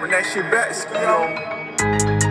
When that shit back, speed.